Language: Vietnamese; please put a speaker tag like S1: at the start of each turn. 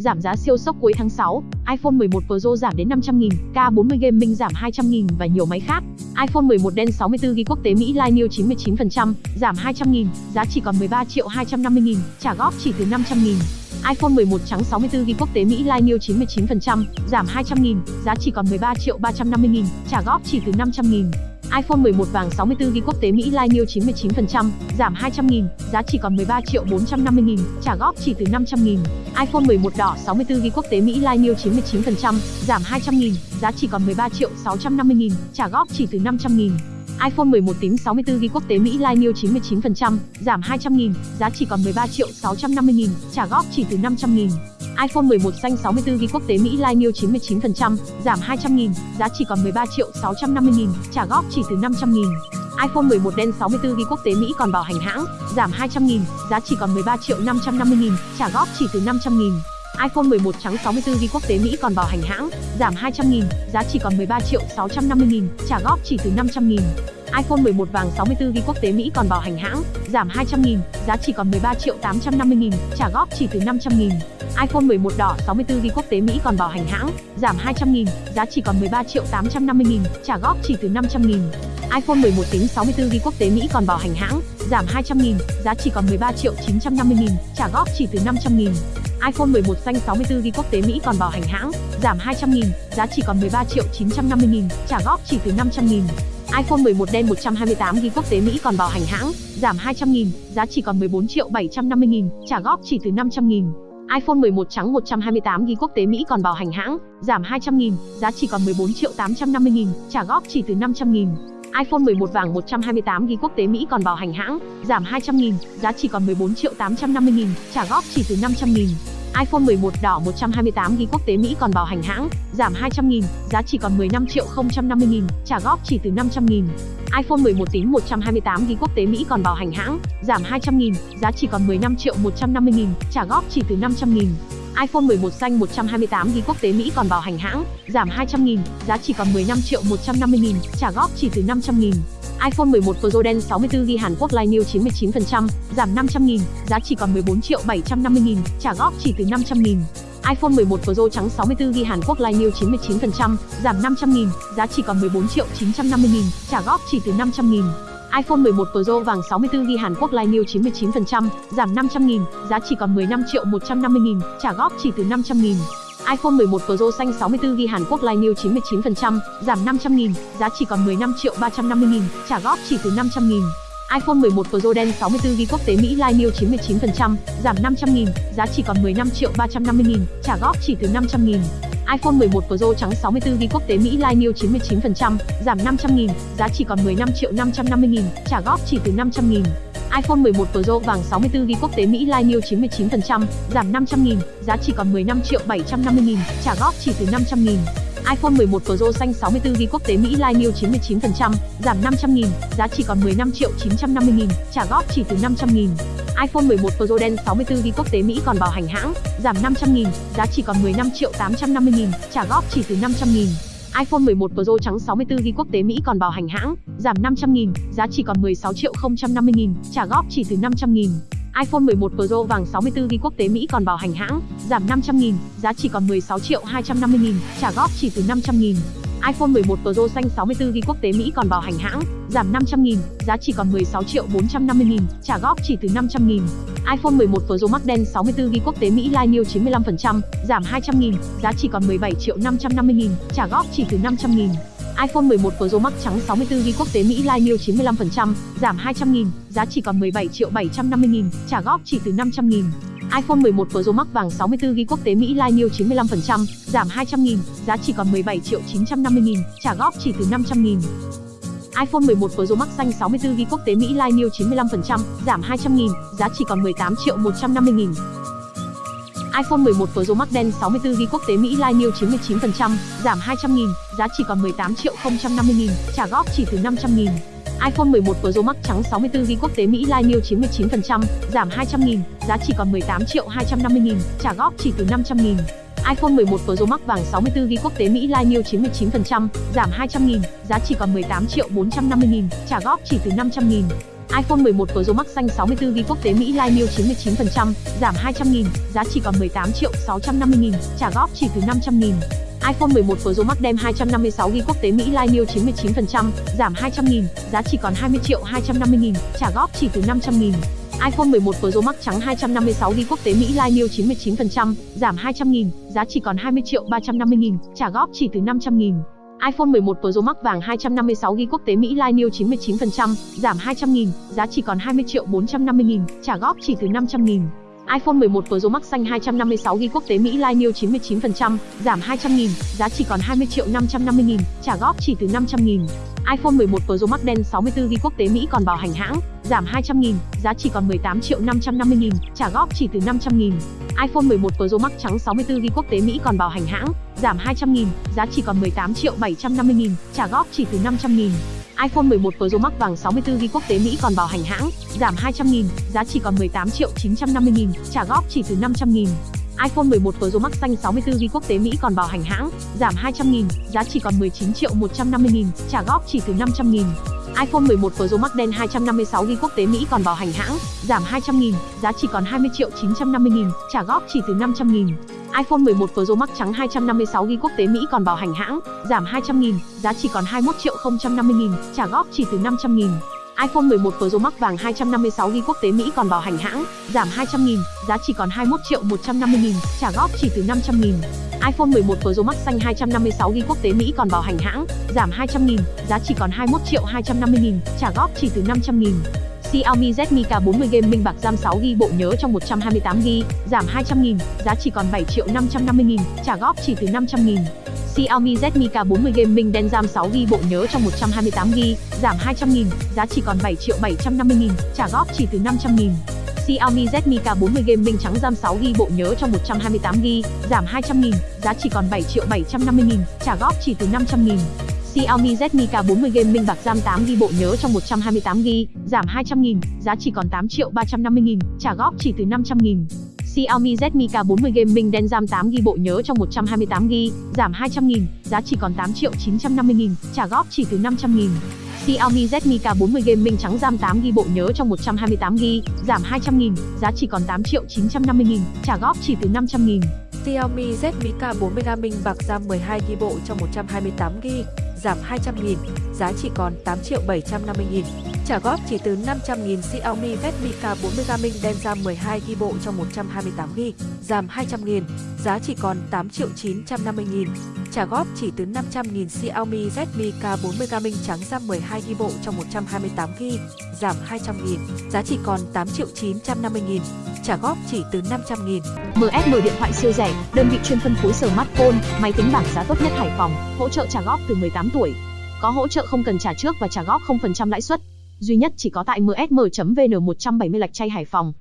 S1: giảm giá siêu sốc cuối tháng 6, iPhone 11 Pro giảm đến 500 000 K40 Gaming giảm 200 000 và nhiều máy khác. iPhone 11 đen 64GB quốc tế Mỹ Line New 99%, giảm 200 000 giá chỉ còn 13 triệu 250 000 trả góp chỉ từ 500 000 iPhone 11 trắng 64GB quốc tế Mỹ Line New 99%, giảm 200 000 giá chỉ còn 13 triệu 350 000 trả góp chỉ từ 500 000 iPhone 11 vàng 64GB quốc tế Mỹ Lai New 99%, giảm 200 000 giá chỉ còn 13 triệu 450 000 trả góp chỉ từ 500 000 iPhone 11 đỏ 64GB quốc tế Mỹ Lai New 99%, giảm 200 000 giá chỉ còn 13 triệu 650 000 trả góp chỉ từ 500 000 iPhone 11 tím 64GB quốc tế Mỹ Lai New 99%, giảm 200 000 giá chỉ còn 13 triệu 650 000 trả góp chỉ từ 500 000 iPhone 11 xanh 64GB quốc tế Mỹ Line New 99%, giảm 200 000 giá chỉ còn 13 triệu 650 000 trả góp chỉ từ 500 000 iPhone 11 đen 64GB quốc tế Mỹ còn bảo hành hãng, giảm 200 000 giá chỉ còn 13 triệu 550 000 trả góp chỉ từ 500 000 iPhone 11 trắng 64GB quốc tế Mỹ còn bảo hành hãng, giảm 200 000 giá chỉ còn 13 triệu 650 000 trả góp chỉ từ 500 000 iPhone 11 vàng 64GB quốc tế Mỹ còn bảo hành hãng, giảm 200 000 giá chỉ còn 13 triệu 850 000 trả góp chỉ từ 500 000 iPhone 11 đỏ 64GB quốc tế Mỹ còn bảo hành hãng, giảm 200 000 giá chỉ còn 13 triệu 850 000 trả góp chỉ từ 500 000 iPhone 11 tính 64GB quốc tế Mỹ còn bảo hành hãng, giảm 200 000 giá chỉ còn 13 triệu 950 000 trả góp chỉ từ 500 000 iPhone 11 xanh 64GB quốc tế Mỹ còn bảo hành hãng, giảm 200 000 giá chỉ còn 13 triệu 950 000 trả góp chỉ từ 500 000 iPhone 11 đen 128GB quốc tế Mỹ còn bảo hành hãng, giảm 200 000 giá chỉ còn 14 triệu 750 000 trả góp chỉ từ 500 000 iPhone 11 trắng 128 ghi quốc tế Mỹ còn bảo hành hãng, giảm 200 000 giá chỉ còn 14 triệu 850 000 trả góp chỉ từ 500 000 iPhone 11 vàng 128 ghi quốc tế Mỹ còn bảo hành hãng, giảm 200 000 giá chỉ còn 14 triệu 850 000 trả góp chỉ từ 500 000 iPhone 11 đỏ 128GB quốc tế Mỹ còn bảo hành hãng, giảm 200 000 giá chỉ còn 15 triệu 050 000 trả góp chỉ từ 500 000 iPhone 11 tím 128GB quốc tế Mỹ còn bảo hành hãng, giảm 200 000 giá chỉ còn 15 triệu 150 000 trả góp chỉ từ 500 000 iPhone 11 xanh 128GB quốc tế Mỹ còn bảo hành hãng, giảm 200 000 giá chỉ còn 15 triệu 150 000 trả góp chỉ từ 500 000 iPhone 11 Pro đen 64GB Hàn Quốc Line New 99%, giảm 500 000 giá chỉ còn 14 triệu 750 000 trả góp chỉ từ 500 000 iPhone 11 Pro trắng 64GB Hàn Quốc Line New 99%, giảm 500 000 giá chỉ còn 14 triệu 950 000 trả góp chỉ từ 500 000 iPhone 11 Pro vàng 64GB Hàn Quốc Line New 99%, giảm 500 000 giá chỉ còn 15 triệu 150 000 trả góp chỉ từ 500 000 iPhone 11 Pro xanh 64GB Hàn Quốc Line New 99%, giảm 500 000 giá chỉ còn 15 triệu 350 000 trả góp chỉ từ 500 000 iPhone 11 Pro đen 64GB quốc tế Mỹ Line New 99%, giảm 500 000 giá chỉ còn 15 triệu 350 000 trả góp chỉ từ 500 000 iPhone 11 Pro trắng 64GB quốc tế Mỹ Line New 99%, giảm 500 000 giá chỉ còn 15 triệu 550 000 trả góp chỉ từ 500 000 iPhone 11 Pro vàng 64GB quốc tế Mỹ Line New 99%, giảm 500 000 giá chỉ còn 15 triệu 750 000 trả góp chỉ từ 500 000 iPhone 11 Pro xanh 64GB quốc tế Mỹ Line New 99%, giảm 500 000 giá chỉ còn 15 triệu 950 000 trả góp chỉ từ 500 000 iPhone 11 Pro đen 64GB quốc tế Mỹ còn bảo hành hãng, giảm 500 000 giá chỉ còn 15 triệu 850 000 trả góp chỉ từ 500 000 iPhone 11 Pro trắng 64GB quốc tế Mỹ còn bảo hành hãng, giảm 500 000 giá chỉ còn 16 triệu 050 000 trả góp chỉ từ 500 000 iPhone 11 Pro vàng 64GB quốc tế Mỹ còn bảo hành hãng, giảm 500 000 giá chỉ còn 16 triệu 250 000 trả góp chỉ từ 500 000 iPhone 11 Pro xanh 64GB quốc tế Mỹ còn bảo hành hãng, giảm 500 000 giá chỉ còn 16 triệu 450 000 trả góp chỉ từ 500 000 iPhone 11 Pro Max đen 64GB quốc tế Mỹ Line New 95%, giảm 200 000 giá chỉ còn 17 triệu 550 000 trả góp chỉ từ 500 000 iPhone 11 Pro Max trắng 64GB quốc tế Mỹ Line New 95%, giảm 200 000 giá chỉ còn 17 triệu 750 000 trả góp chỉ từ 500 000 iPhone 11 Pro Max vàng 64GB quốc tế Mỹ Line New 95%, giảm 200 000 giá chỉ còn 17 triệu 950 000 trả góp chỉ từ 500 000 iPhone 11 Pro Max xanh 64GB quốc tế Mỹ Line New 95%, giảm 200 000 giá chỉ còn 18 triệu 150 000 iPhone 11 Pro Max đen 64GB quốc tế Mỹ Line New 99%, giảm 200 000 giá chỉ còn 18 triệu 050 000 trả góp chỉ từ 500 000 iPhone 11 Pro Max trắng 64GB quốc tế Mỹ Line New 99%, giảm 200 000 giá chỉ còn 18 triệu 250 000 trả góp chỉ từ 500 000 iPhone 11 Pro Max vàng 64GB quốc tế Mỹ Line New 99%, giảm 200 000 giá chỉ còn 18 triệu 450 000 trả góp chỉ từ 500 000 iPhone 11 Pro Max xanh 64GB quốc tế Mỹ Line New 99%, giảm 200.000, giá chỉ còn 18 triệu 650.000, trả góp chỉ từ 500.000 iPhone 11 Pro Max đem 256GB quốc tế Mỹ Line New 99%, giảm 200.000, giá chỉ còn 20 triệu 250.000, trả góp chỉ từ 500.000 iPhone 11 Pro Max trắng 256 đi quốc tế Mỹ Line New 99%, giảm 200.000, giá chỉ còn 20 triệu 350.000, trả góp chỉ từ 500.000 iPhone 11 Pro Max vàng 256GB quốc tế Mỹ Line New 99%, giảm 200.000, giá chỉ còn 20 triệu 450.000, trả góp chỉ từ 500.000 iPhone 11 Pro Max xanh 256GB quốc tế Mỹ Line New 99%, giảm 200.000, giá chỉ còn 20 triệu 550.000, trả góp chỉ từ 500.000 iPhone 11 Pro Max đen 64GB quốc tế Mỹ còn bảo hành hãng, giảm 200.000, giá chỉ còn 18 triệu 550.000, trả góp chỉ từ 500.000 iPhone 11 Pro Max trắng 64GB quốc tế Mỹ còn bảo hành hãng, giảm 200.000, giá chỉ còn 18 triệu 750.000, trả góp chỉ từ 500.000 iPhone 11 Pro Max vàng 64GB quốc tế Mỹ còn bảo hành hãng, giảm 200.000, giá chỉ còn 18 triệu 950.000, trả góp chỉ từ 500.000 iPhone 11 Pro Max xanh 64GB quốc tế Mỹ còn bảo hành hãng, giảm 200.000, giá chỉ còn 19 triệu 150.000, trả góp chỉ từ 500.000 iPhone 11 Pro Max đen 256GB quốc tế Mỹ còn bảo hành hãng, giảm 200.000, giá chỉ còn 20 triệu 950.000, trả góp chỉ từ 500.000 iPhone 11 Pro Max trắng 256GB quốc tế Mỹ còn bảo hành hãng, giảm 200.000, giá chỉ còn 21 triệu 050.000, trả góp chỉ từ 500.000 iPhone 11 Pro Max vàng 256GB quốc tế Mỹ còn bảo hành hãng, giảm 200.000, giá chỉ còn 21 triệu 150.000, trả góp chỉ từ 500.000 iPhone 11 Pro Max xanh 256GB quốc tế Mỹ còn bảo hành hãng, giảm 200.000, giá chỉ còn 21 triệu 250.000, trả góp chỉ từ 500.000 Xiaomi Redmi K40 Gaming bạc RAM 6GB bộ nhớ trong 128GB, giảm 200.000, giá chỉ còn 7 triệu 550.000, trả góp chỉ từ 500.000 Xiaomi Redmi K40 Gaming đen RAM 6GB bộ nhớ trong 128GB, giảm 200.000, giá chỉ còn 7 triệu 750.000, trả góp chỉ từ 500.000 Xiaomi Redmi K40 Gaming trắng RAM 6GB bộ nhớ trong 128GB, giảm 200.000, giá chỉ còn 7 triệu 750.000, trả góp chỉ từ 500.000 Xiaomi Redmi K40 game minh bạc RAM 8GB bộ nhớ trong 128GB, giảm 200.000, giá chỉ còn 8 triệu 350.000, trả góp chỉ từ 500.000 Xiaomi Redmi K40 Gaming đen RAM 8GB bộ nhớ trong 128GB, giảm 200.000, giá chỉ còn 8 triệu 950.000, trả góp chỉ từ 500.000 Xiaomi Redmi K40 Gaming trắng RAM 8GB bộ nhớ trong 128GB, giảm 200.000, giá chỉ còn 8 triệu 950.000, trả góp chỉ từ 500.000
S2: Xiaomi Redmi K40 Gaming bạc RAM 12GB bộ trong 128GB, giảm 200.000, giá chỉ còn 8 triệu 750.000. Trả góp chỉ từ 500.000 Xiaomi Redmi K40 Gaming đen RAM 12GB bộ trong 128GB, giảm 200.000, giá chỉ còn 8 triệu 950.000. Trả góp chỉ từ 500.000 Xiaomi Redmi K40 Gaming trắng RAM 12 ghi bộ trong 128GB, giảm 200.000, giá chỉ còn 8 triệu 950.000. Trả góp chỉ từ 500.000.
S1: MSM điện thoại siêu rẻ, đơn vị chuyên phân phối smartphone, máy tính bảng giá tốt nhất Hải Phòng, hỗ trợ trả góp từ 18 tuổi. Có hỗ trợ không cần trả trước và trả góp 0% lãi suất. Duy nhất chỉ có tại msm.vn 170 Lạch Chay Hải Phòng.